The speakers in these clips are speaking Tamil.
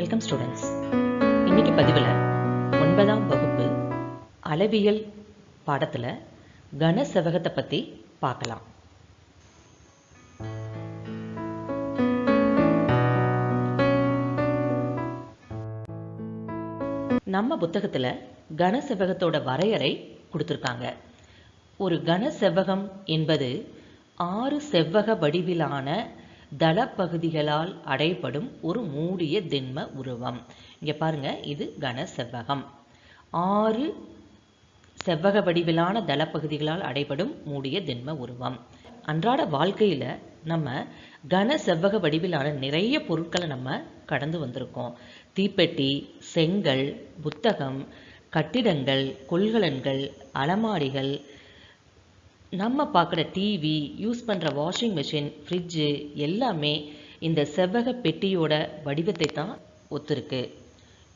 வெல்கம் ஸ்டூடெண்ட்ஸ் இன்னைக்கு பதிவில் ஒன்பதாம் வகுப்பு அளவியல் பாடத்தில் கன செவகத்தை பற்றி பார்க்கலாம். நம்ம புத்தகத்தில் கன செவ்வகத்தோட வரையறை கொடுத்துருக்காங்க. ஒரு கன செவ்வகம் என்பது ஆறு செவ்வக வடிவிலான தளப்பகுதிகளால் அடைபடும் ஒரு மூடிய திண்ம உருவம். இங்கே பாருங்கள் இது கன செவ்வகம் ஆறு செவ்வக வடிவிலான தளப்பகுதிகளால் அடைபடும் மூடிய திண்ம உருவம். அன்றாட வாழ்க்கையில் நம்ம கன செவ்வக வடிவிலான நிறைய பொருட்களை நம்ம கடந்து வந்திருக்கோம். தீப்பெட்டி செங்கல் புத்தகம் கட்டிடங்கள் கொள்கலன்கள் அலமாரிகள் நம்ம பார்க்குற டிவி யூஸ் பண்ணுற வாஷிங் மிஷின் ஃப்ரிட்ஜு எல்லாமே இந்த செவ்வக பெட்டியோட வடிவத்தை தான் ஒத்துருக்கு.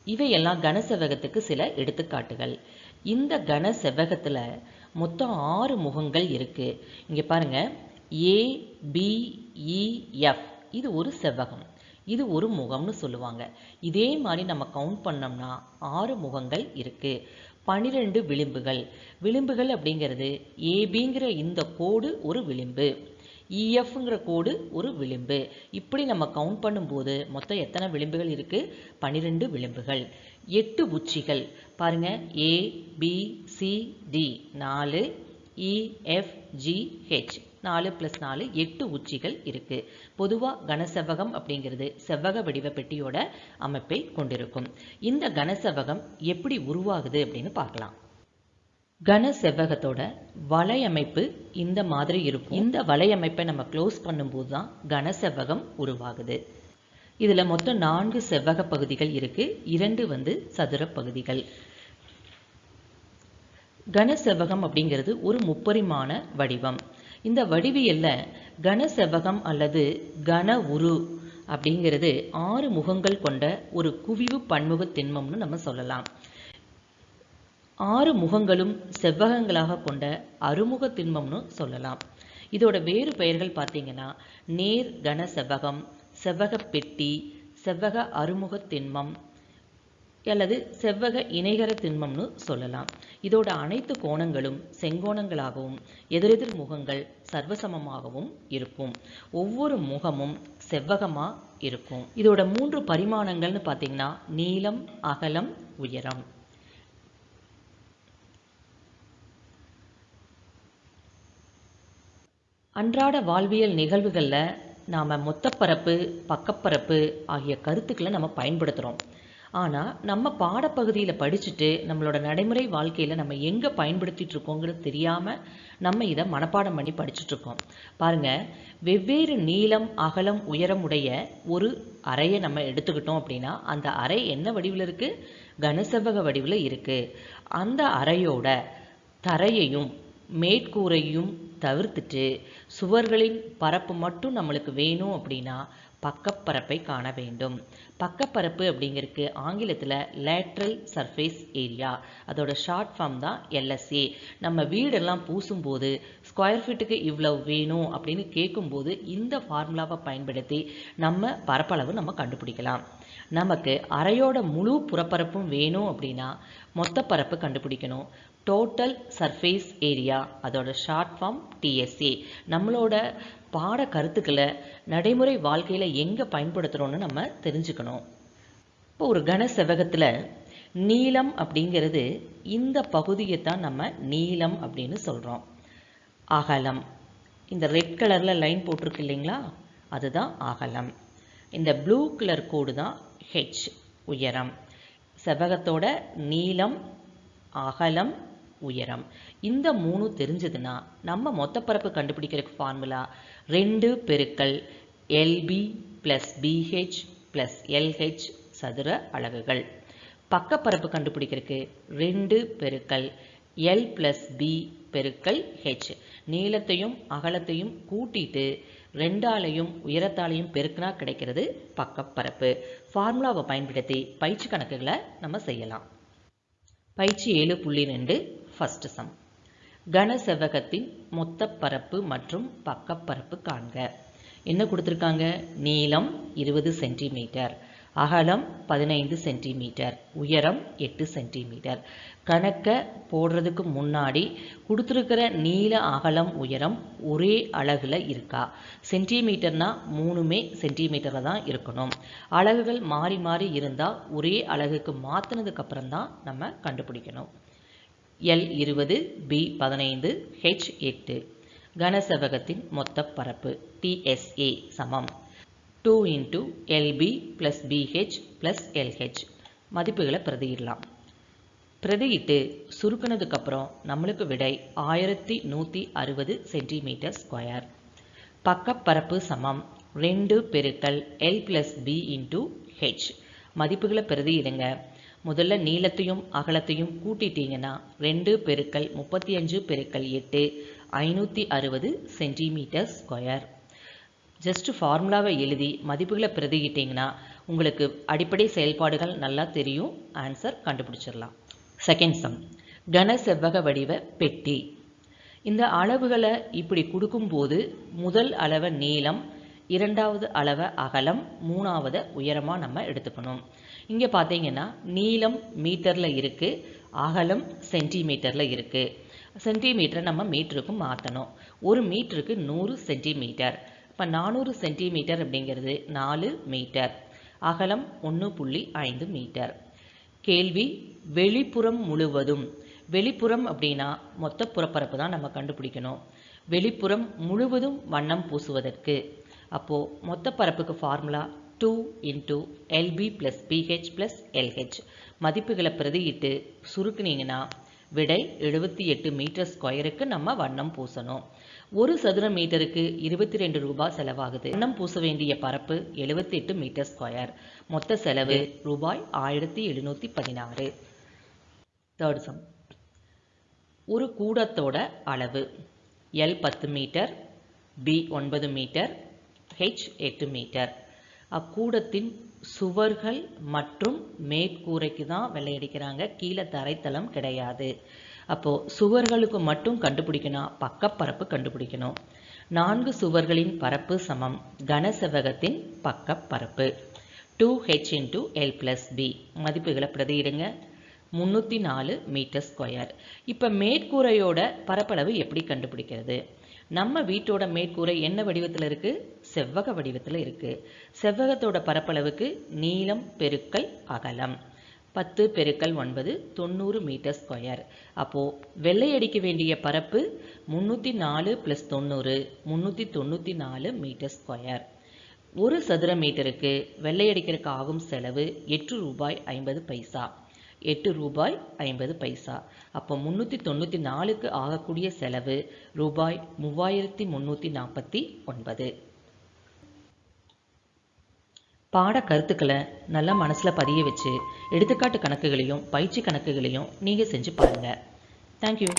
இவையெல்லாம் கன செவ்வகத்துக்கு சில எடுத்துக்காட்டுகள். இந்த கன செவ்வகத்தில் மொத்தம் ஆறு முகங்கள் இருக்குது இங்கே பாருங்கள் ஏபிஇஎஃப் e, இது ஒரு செவ்வகம். இது ஒரு முகம்னு சொல்லுவாங்க. இதே மாதிரி நம்ம கவுண்ட் பண்ணோம்னா ஆறு முகங்கள் இருக்குது பனிரெண்டு விளிம்புகள். விளிம்புகள் அப்படிங்கிறது ஏபிங்கிற இந்த கோடு ஒரு விளிம்பு. இஎஃப்ங்கிற கோடு ஒரு விளிம்பு. இப்படி நம்ம கவுண்ட் பண்ணும்போது மொத்தம் எத்தனை விளிம்புகள் இருக்குது பனிரெண்டு விளிம்புகள். எட்டு உச்சிகள். பாருங்க. ஏ பி சி டி நாலு இஎஃப்ஜிஹெச் நாலு ப்ளஸ் நாலு எட்டு உச்சிகள் இருக்கு. பொதுவாக கனசெவ்வகம் அப்படிங்கிறது செவ்வக வடிவ பெட்டியோட அமைப்பை கொண்டிருக்கும். இந்த கனசெவ்வகம் எப்படி உருவாகுது அப்படின்னு பார்க்கலாம். கன செவ்வகத்தோட வலையமைப்பு இந்த மாதிரி இருக்கும். இந்த வலையமைப்பை நம்ம க்ளோஸ் பண்ணும்போது தான் கன செவ்வகம் உருவாகுது. இதுல மொத்தம் நான்கு செவ்வக பகுதிகள் இருக்கு. இரண்டு வந்து சதுர பகுதிகள். கன செவ்வகம் அப்படிங்கிறது ஒரு முப்பரிமாண வடிவம். இந்த வடிவியல்ல கன செவ்வகம் அல்லது கன உரு அப்படிங்கிறது ஆறு முகங்கள் கொண்ட ஒரு குவிவு பன்முக திண்மம்னு நம்ம சொல்லலாம். ஆறு முகங்களும் செவ்வகங்களாக கொண்ட அறுமுக திண்மம்னு சொல்லலாம். இதோட வேறு பெயர்கள் பார்த்தீங்கன்னா நேர் கன செவ்வகம் செவ்வக பெட்டி செவ்வக அறுமுக திண்மம் அல்லது செவ்வக இணைகர திண்மம்னு சொல்லலாம். இதோட அனைத்து கோணங்களும் செங்கோணங்களாகவும் எதிரெதிர் முகங்கள் சர்வசமமாகவும் இருக்கும். ஒவ்வொரு முகமும் செவ்வகமாக இருக்கும். இதோட மூன்று பரிமாணங்கள்னு பார்த்தீங்கன்னா நீளம் அகலம் உயரம். அன்றாட வாழ்வியல் நிகழ்வுகளில் நாம் மொத்தப்பரப்பு பக்கப்பரப்பு ஆகிய கருத்துக்களை நம்ம பயன்படுத்துகிறோம் ஆனால் நம்ம பாடப்பகுதியில் படிச்சுட்டு நம்மளோட நடைமுறை வாழ்க்கையில் நம்ம எங்கே பயன்படுத்திட்டு இருக்கோங்கிறது தெரியாமல் நம்ம இதை மனப்பாடம் பண்ணி படிச்சுட்ருக்கோம் பாருங்கள் பாருங்க வெவ்வேறு நீளம் அகலம் உயரம் உடைய ஒரு அறையை நம்ம எடுத்துக்கிட்டோம் அப்படின்னா அந்த அறை என்ன வடிவில் இருக்குது கனசெவ்வக வடிவில் இருக்குது அந்த அறையோட தரையையும் மேற்கூரையும் தவிர்த்துட்டு சுவர்களின் பரப்பு மட்டும் நம்மளுக்கு வேணும் அப்படின்னா பக்கப்பரப்பை காண வேண்டும். பக்கப்பரப்பு அப்படிங்கிறதுக்கு ஆங்கிலத்தில் லேட்ரல் சர்ஃபேஸ் ஏரியா அதோட ஷார்ட் ஃபார்ம் தான் எல்எஸ்ஏ நம்ம வீடெல்லாம் பூசும்போது ஸ்கொயர் ஃபீட்டுக்கு இவ்வளவு வேணும் அப்படின்னு கேட்கும்போது இந்த ஃபார்முலாவை பயன்படுத்தி நம்ம பரப்பளவு நம்ம கண்டுபிடிக்கலாம். நமக்கு அறையோட முழு புறப்பரப்பும் வேணும் அப்படின்னா மொத்த பரப்பு கண்டுபிடிக்கணும். டோட்டல் சர்ஃபேஸ் ஏரியா அதோட ஷார்ட் ஃபார்ம் டிஎஸ்ஏ நம்மளோட பாட கருத்துக்களை நடைமுறை வாழ்க்கையில் எங்கே பயன்படுத்துகிறோன்னு நம்ம தெரிஞ்சுக்கணும். இப்போ ஒரு கன செவ்வகத்தில் நீளம் அப்படிங்கிறது இந்த பகுதியை தான் நம்ம நீளம் அப்படின்னு சொல்கிறோம் அகலம். இந்த ரெட் கலரில் லைன் போட்டிருக்கு இல்லைங்களா? அதுதான் அகலம். இந்த ப்ளூ கலர் கோடு தான் ஹெச் உயரம். செவ்வகத்தோட நீளம் அகலம் உயரம். இந்த மூணு தெரிஞ்சதுன்னா நம்ம மொத்தப்பரப்பு கண்டுபிடிக்கிறதுக்கு ஃபார்முலா ரெண்டு பெருக்கல் LB plus BH plus LH சதுர அலகுகள். பக்கப்பரப்பு கண்டுபிடிக்கிறதுக்கு ரெண்டு பெருக்கல் எல் ப்ளஸ் பி பெருக்கல் ஹெச் நீளத்தையும் அகலத்தையும் கூட்டிட்டு ரெண்டாலையும் உயரத்தாலையும் பெருக்கினா கிடைக்கிறது பக்கப்பரப்பு. ஃபார்முலாவை பயன்படுத்தி பயிற்சி கணக்குகளை நம்ம செய்யலாம். பயிற்சி ஏழு புள்ளி ரெண்டு ஃபர்ஸ்ட் சம் கன செவ்வகத்தின் மொத்த பரப்பு மற்றும் பக்கப்பரப்பு காண்க. என்ன கொடுத்துருக்காங்க? நீளம் இருபது சென்டிமீட்டர். அகலம் பதினைந்து சென்டிமீட்டர். உயரம் எட்டு சென்டிமீட்டர். கணக்கை போடுறதுக்கு முன்னாடி கொடுத்துருக்கிற நீள அகலம் உயரம் ஒரே அலகில் இருக்கா? சென்டிமீட்டர்னா மூணுமே சென்டிமீட்டரில் தான் இருக்கணும். அலகுகள் மாறி மாறி இருந்தால் ஒரே அலகுக்கு மாற்றினதுக்கப்புறம் தான் நம்ம கண்டுபிடிக்கணும். எல் இருபது பி பதினைந்து ஹெச் எட்டு. கனசெவகத்தின் மொத்த பரப்பு டிஎஸ்ஏ சமம். Two into LB plus BH plus LH மதிப்புகளை பிரதியிடலாம். பிரதியிட்டு சுருக்கினதுக்கப்புறம் நம்மளுக்கு விடை ஆயிரத்தி நூற்றி அறுபது சென்டிமீட்டர் ஸ்கொயர் பக்கப்பரப்பு சமம் ரெண்டு பெருக்கல் L plus B into H மதிப்புகளை பிரதியிடுங்க. முதல்ல நீளத்தையும் அகலத்தையும் கூட்டிட்டீங்கன்னா ரெண்டு பெருக்கல் முப்பத்தி அஞ்சு பெருக்கல் எட்டு ஐநூற்றி அறுபது சென்டிமீட்டர் ஸ்கொயர் ஜஸ்ட் ஃபார்முலாவை எழுதி மதிப்புகளை பிரதியிட்டிங்கன்னா உங்களுக்கு அடிப்படை செயல்பாடுகள் நல்லா தெரியும். ஆன்சர் கண்டுபிடிச்சிடலாம். செகண்ட் சம் கன செவ்வக வடிவ பெட்டி. இந்த அளவுகளை இப்படி கொடுக்கும்போது முதல் அளவை நீளம் இரண்டாவது அளவை அகலம் மூணாவது உயரமாக நம்ம எடுத்துக்கணும். இங்கே பார்த்தீங்கன்னா நீளம் மீட்டரில் இருக்குது அகலம் சென்டிமீட்டரில் இருக்குது சென்டிமீட்டரை நம்ம மீட்டருக்கு மாற்றணும் ஒரு மீட்டருக்கு நூறு சென்டிமீட்டர். இப்போ நானூறு சென்டிமீட்டர் அப்படிங்கிறது நாலு மீட்டர். அகலம் ஒன்று புள்ளி ஐந்து மீட்டர். கேள்வி வெளிப்புறம் முழுவதும். வெளிப்புறம் அப்படின்னா மொத்த புறப்பரப்பு தான் நம்ம கண்டுபிடிக்கணும். வெளிப்புறம் முழுவதும் வண்ணம் பூசுவதற்கு. அப்போது மொத்த பரப்புக்கு formula two into LB plus BH plus LH மதிப்புகளை பிரதியிட்டு சுருக்குனீங்கன்னா விடை எழுபத்தி எட்டு மீட்டர் ஸ்கொயருக்கு நம்ம வண்ணம் பூசணும். ஒரு சதுர மீட்டருக்கு இருபத்தி ரெண்டு ரூபாய் செலவாகுது. வண்ணம் பூச வேண்டிய பரப்பு எழுபத்தி எட்டு மீட்டர் ஸ்கொயர் மொத்த செலவு ரூபாய் ஆயிரத்தி எழுநூற்றி பதினாறு. தேர்ட் சம் ஒரு கூடத்தோட அளவு எல் பத்து மீட்டர் பி ஒன்பது மீட்டர் ஹெச் எட்டு மீட்டர் அக்கூடத்தின் சுவர்கள் மற்றும் மேற்கூரைக்கு தான் வெள்ளையடிக்கிறாங்க கீழே தரைத்தளம் கிடையாது. அப்போது சுவர்களுக்கு மட்டும் கண்டுபிடிக்கணும் பக்கப்பரப்பு கண்டுபிடிக்கணும். நான்கு சுவர்களின் பரப்பு சமம். கனசெவகத்தின் பக்கப்பரப்பு. Two H into L plus B மதிப்புகளை பிரதியிடுங்க. முந்நூற்றி நாலு மீட்டர் ஸ்கொயர் இப்போ மேற்கூரையோட பரப்பளவு எப்படி கண்டுபிடிக்கிறது? நம்ம வீட்டோட மேற்கூரை என்ன வடிவத்தில் இருக்குது செவ்வக வடிவத்தில் இருக்குது செவ்வகத்தோட பரப்பளவுக்கு நீளம் பெருக்கல் அகலம். பத்து பெருக்கல் ஒன்பது தொண்ணூறு மீட்டர் ஸ்கொயர். அப்போது வெள்ளை அடிக்க வேண்டிய பரப்பு முந்நூற்றி நாலு ப்ளஸ் தொண்ணூறு முந்நூற்றி தொண்ணூற்றி நாலு மீட்டர் ஸ்கொயர். ஒரு சதுர மீட்டருக்கு வெள்ளை அடிக்கிறதுக்கு ஆகும் செலவு எட்டு ரூபாய் ஐம்பது பைசா. எட்டு ரூபாய் ஐம்பது பைசா. அப்போ முந்நூற்றி தொண்ணூற்றி நாலுக்கு ஆகக்கூடிய செலவு ரூபாய் மூவாயிரத்தி முந்நூற்றி நாற்பத்தி ஒன்பது. பாட கருத்துக்களை நல்லா மனசில் பதிய வச்சு எடுத்துக்காட்டு கணக்குகளையும் பயிற்சி கணக்குகளையும் நீங்கள் செஞ்சு பாருங்கள் தேங்க்யூ